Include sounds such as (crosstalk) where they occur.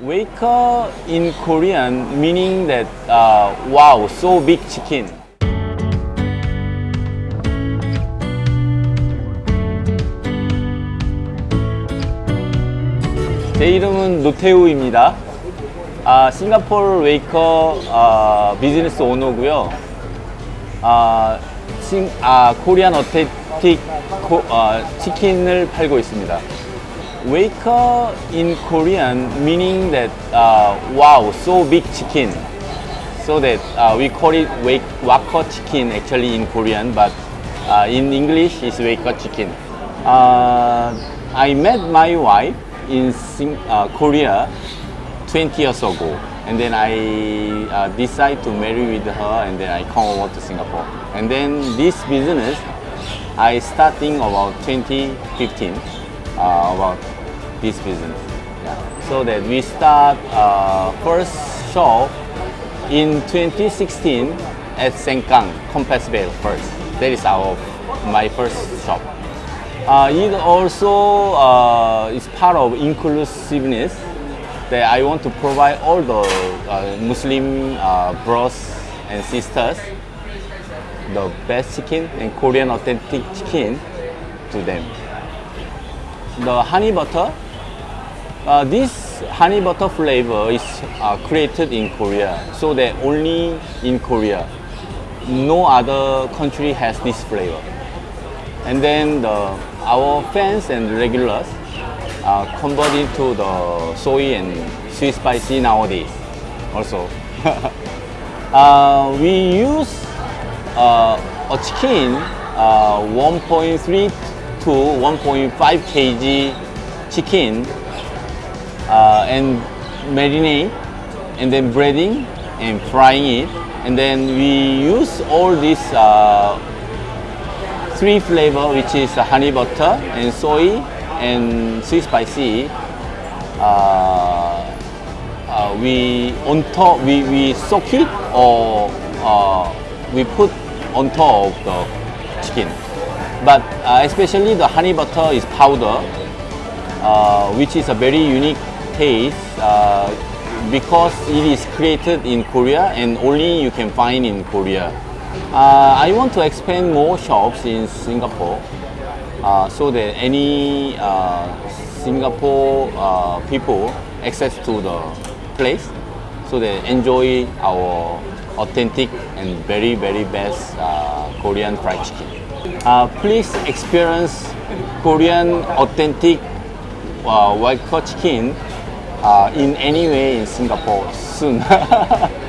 Waker in Korean meaning that uh, wow, so big chicken. 제 이름은 노태우입니다. 아, 싱가포르 웨이커 아, 비즈니스 오너고요. 아, 싱, 아, 코리안 어테틱 코, 아, 치킨을 팔고 있습니다. Waker in Korean meaning that uh, wow, so big chicken. So that uh, we call it wake, chicken actually in Korean, but uh, in English it's Waker chicken. Uh, I met my wife in Sing- uh, Korea 20 years ago, and then I uh, decided to marry with her, and then I come over to Singapore. And then this business I starting about 2015 uh, about this business. Yeah. So that we start uh, first shop in 2016 at Sengkang, Compassvale first. That is our my first shop. Uh, it also uh, is part of inclusiveness that I want to provide all the uh, Muslim uh, bros and sisters the best chicken and Korean authentic chicken to them. The honey butter, uh, this honey butter flavor is uh, created in Korea, so that only in Korea, no other country has this flavor. And then the, our fans and regulars uh, convert into the soy and sweet spicy nowadays also. (laughs) uh, we use uh, a chicken uh, 1.3 to 1.5 kg chicken uh, and marinate and then breading and frying it. And then we use all this uh, three flavor which is honey butter and soy and sweet spicy. Uh, uh, we on top we, we soak it or uh, we put on top of the chicken. But uh, especially the honey butter is powder uh, which is a very unique taste uh, because it is created in Korea and only you can find in Korea. Uh, I want to expand more shops in Singapore uh, so that any uh, Singapore uh, people access to the place so they enjoy our authentic and very very best uh, Korean fried chicken. Uh, please experience Korean authentic uh, white chicken uh, in any way in Singapore soon. (laughs)